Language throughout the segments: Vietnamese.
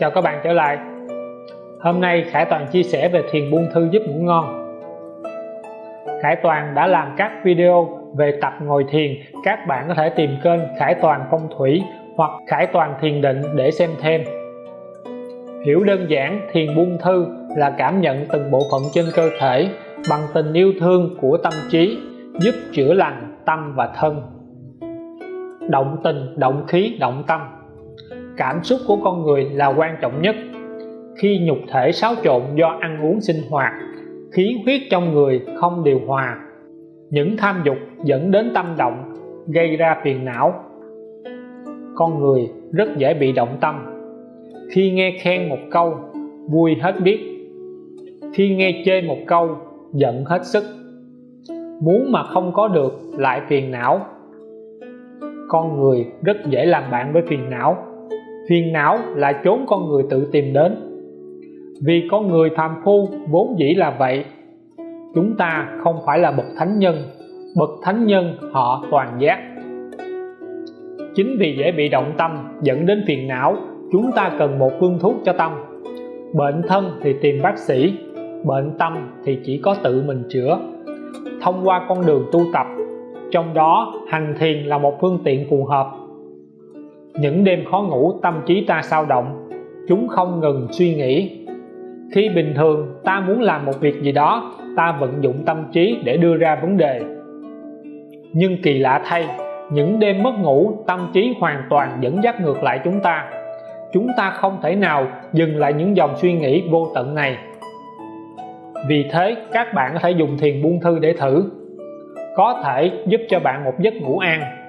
Chào các bạn trở lại. Hôm nay Khải Toàn chia sẻ về thiền buông thư giúp ngủ ngon. Khải Toàn đã làm các video về tập ngồi thiền. Các bạn có thể tìm kênh Khải Toàn Phong Thủy hoặc Khải Toàn Thiền Định để xem thêm. Hiểu đơn giản, thiền buông thư là cảm nhận từng bộ phận trên cơ thể bằng tình yêu thương của tâm trí, giúp chữa lành tâm và thân. Động tình, động khí, động tâm cảm xúc của con người là quan trọng nhất. Khi nhục thể xáo trộn do ăn uống sinh hoạt, khí huyết trong người không điều hòa, những tham dục dẫn đến tâm động, gây ra phiền não. Con người rất dễ bị động tâm. Khi nghe khen một câu, vui hết biết. Khi nghe chê một câu, giận hết sức. Muốn mà không có được lại phiền não. Con người rất dễ làm bạn với phiền não phiền não là chốn con người tự tìm đến. Vì con người phàm phu, vốn dĩ là vậy. Chúng ta không phải là bậc thánh nhân, bậc thánh nhân họ toàn giác. Chính vì dễ bị động tâm dẫn đến phiền não, chúng ta cần một phương thuốc cho tâm. Bệnh thân thì tìm bác sĩ, bệnh tâm thì chỉ có tự mình chữa. Thông qua con đường tu tập, trong đó hành thiền là một phương tiện phù hợp những đêm khó ngủ tâm trí ta sao động, chúng không ngừng suy nghĩ. Khi bình thường, ta muốn làm một việc gì đó, ta vận dụng tâm trí để đưa ra vấn đề. Nhưng kỳ lạ thay, những đêm mất ngủ, tâm trí hoàn toàn dẫn dắt ngược lại chúng ta. Chúng ta không thể nào dừng lại những dòng suy nghĩ vô tận này. Vì thế, các bạn có thể dùng thiền buông thư để thử. Có thể giúp cho bạn một giấc ngủ an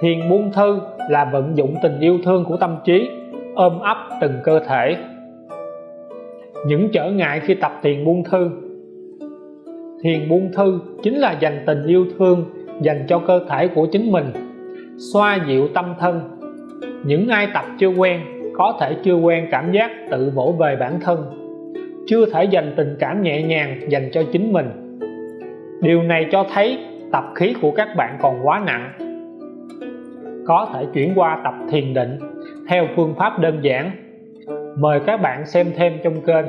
thiền buông thư là vận dụng tình yêu thương của tâm trí, ôm ấp từng cơ thể. Những trở ngại khi tập thiền buông thư. Thiền buông thư chính là dành tình yêu thương dành cho cơ thể của chính mình, xoa dịu tâm thân. Những ai tập chưa quen có thể chưa quen cảm giác tự vỗ về bản thân, chưa thể dành tình cảm nhẹ nhàng dành cho chính mình. Điều này cho thấy tập khí của các bạn còn quá nặng có thể chuyển qua tập thiền định theo phương pháp đơn giản. Mời các bạn xem thêm trong kênh.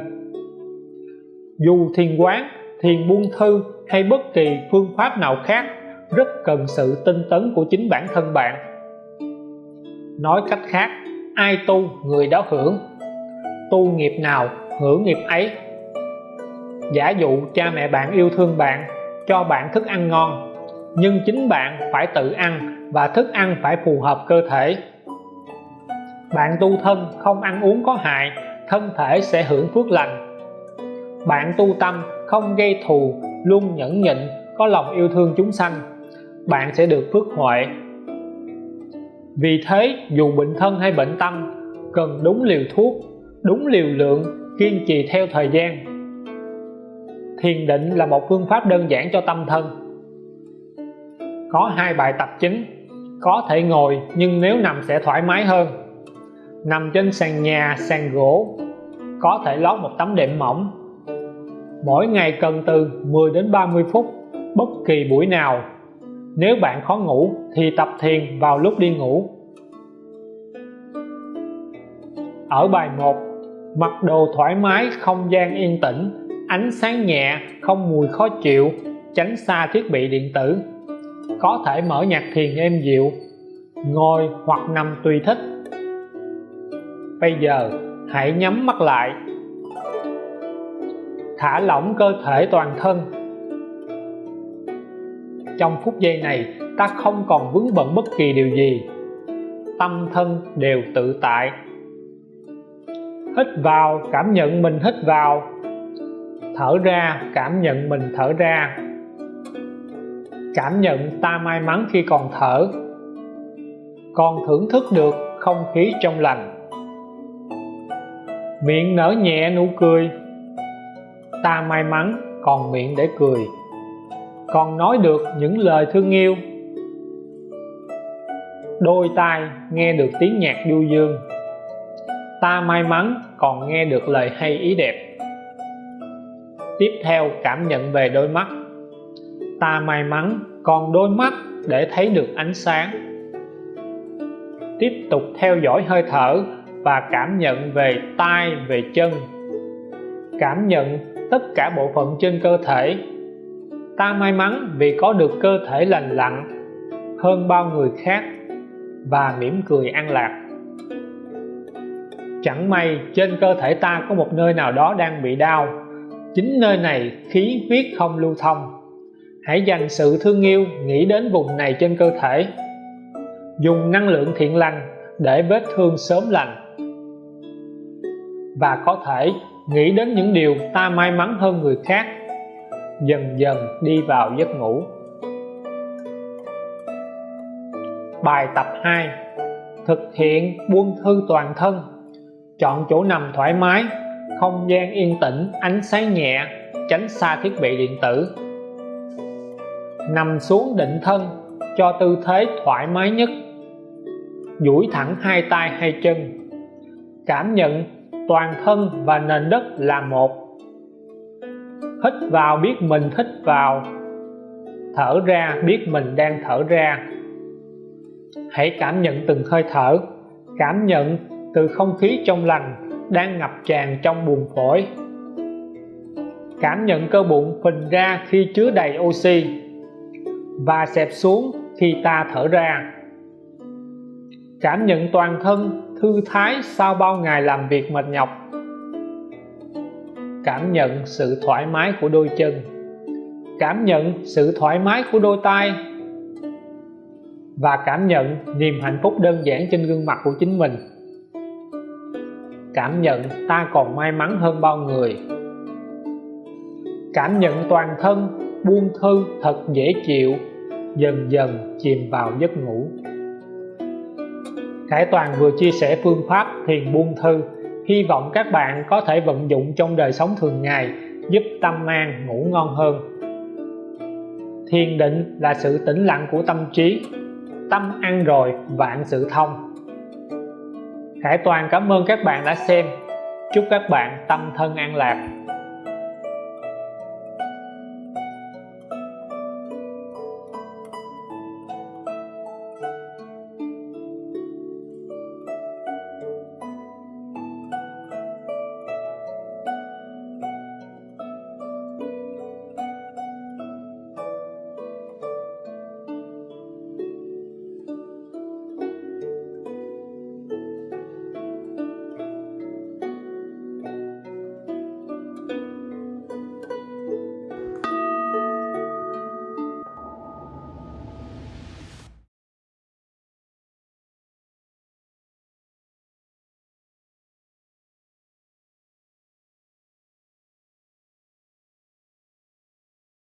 Dù thiền quán, thiền buông thư hay bất kỳ phương pháp nào khác rất cần sự tinh tấn của chính bản thân bạn. Nói cách khác, ai tu, người đó hưởng. Tu nghiệp nào, hưởng nghiệp ấy. Giả dụ cha mẹ bạn yêu thương bạn, cho bạn thức ăn ngon nhưng chính bạn phải tự ăn và thức ăn phải phù hợp cơ thể. Bạn tu thân không ăn uống có hại, thân thể sẽ hưởng phước lành. Bạn tu tâm không gây thù, luôn nhẫn nhịn, có lòng yêu thương chúng sanh, bạn sẽ được phước huệ. Vì thế, dù bệnh thân hay bệnh tâm, cần đúng liều thuốc, đúng liều lượng, kiên trì theo thời gian. Thiền định là một phương pháp đơn giản cho tâm thân có hai bài tập chính. Có thể ngồi, nhưng nếu nằm sẽ thoải mái hơn. Nằm trên sàn nhà, sàn gỗ, có thể lót một tấm đệm mỏng. Mỗi ngày cần từ 10 đến 30 phút, bất kỳ buổi nào. Nếu bạn khó ngủ, thì tập thiền vào lúc đi ngủ. Ở bài 1 mặc đồ thoải mái, không gian yên tĩnh, ánh sáng nhẹ, không mùi khó chịu, tránh xa thiết bị điện tử có thể mở nhạc thiền êm dịu ngồi hoặc nằm tùy thích. Bây giờ, hãy nhắm mắt lại. Thả lỏng cơ thể toàn thân. Trong phút giây này, ta không còn vướng bận bất kỳ điều gì. Tâm thân đều tự tại. Hít vào, cảm nhận mình hít vào. Thở ra, cảm nhận mình thở ra cảm nhận ta may mắn khi còn thở. Còn thưởng thức được không khí trong lành. Miệng nở nhẹ nụ cười. Ta may mắn còn miệng để cười. Còn nói được những lời thương yêu. Đôi tai nghe được tiếng nhạc du dương. Ta may mắn còn nghe được lời hay ý đẹp. Tiếp theo cảm nhận về đôi mắt ta may mắn còn đôi mắt để thấy được ánh sáng. Tiếp tục theo dõi hơi thở và cảm nhận về tay về chân. Cảm nhận tất cả bộ phận trên cơ thể. Ta may mắn vì có được cơ thể lành lặn hơn bao người khác và mỉm cười an lạc. Chẳng may trên cơ thể ta có một nơi nào đó đang bị đau. Chính nơi này khí huyết không lưu thông hãy dành sự thương yêu, nghĩ đến vùng này trên cơ thể. Dùng năng lượng thiện lành để vết thương sớm lành. Và có thể nghĩ đến những điều ta may mắn hơn người khác. Dần dần đi vào giấc ngủ. Bài tập 2 thực hiện buông thư toàn thân. Chọn chỗ nằm thoải mái, không gian yên tĩnh, ánh sáng nhẹ, tránh xa thiết bị điện tử nằm xuống định thân cho tư thế thoải mái nhất. Duỗi thẳng hai tay hai chân, cảm nhận toàn thân và nền đất là một. Hít vào biết mình hít vào, thở ra biết mình đang thở ra. Hãy cảm nhận từng hơi thở, cảm nhận từ không khí trong lành đang ngập tràn trong buồng phổi. Cảm nhận cơ bụng phình ra khi chứa đầy oxy và xẹp xuống khi ta thở ra. Cảm nhận toàn thân thư thái sau bao ngày làm việc mệt nhọc. Cảm nhận sự thoải mái của đôi chân. Cảm nhận sự thoải mái của đôi tay và cảm nhận niềm hạnh phúc đơn giản trên gương mặt của chính mình. Cảm nhận ta còn may mắn hơn bao người. Cảm nhận toàn thân buông thư thật dễ chịu, dần dần chìm vào giấc ngủ. Khải Toàn vừa chia sẻ phương pháp thiền buông thư, hy vọng các bạn có thể vận dụng trong đời sống thường ngày, giúp tâm an ngủ ngon hơn. Thiền định là sự tĩnh lặng của tâm trí, tâm ăn rồi vạn sự thông. Khải Toàn cảm ơn các bạn đã xem. Chúc các bạn tâm thân an lạc.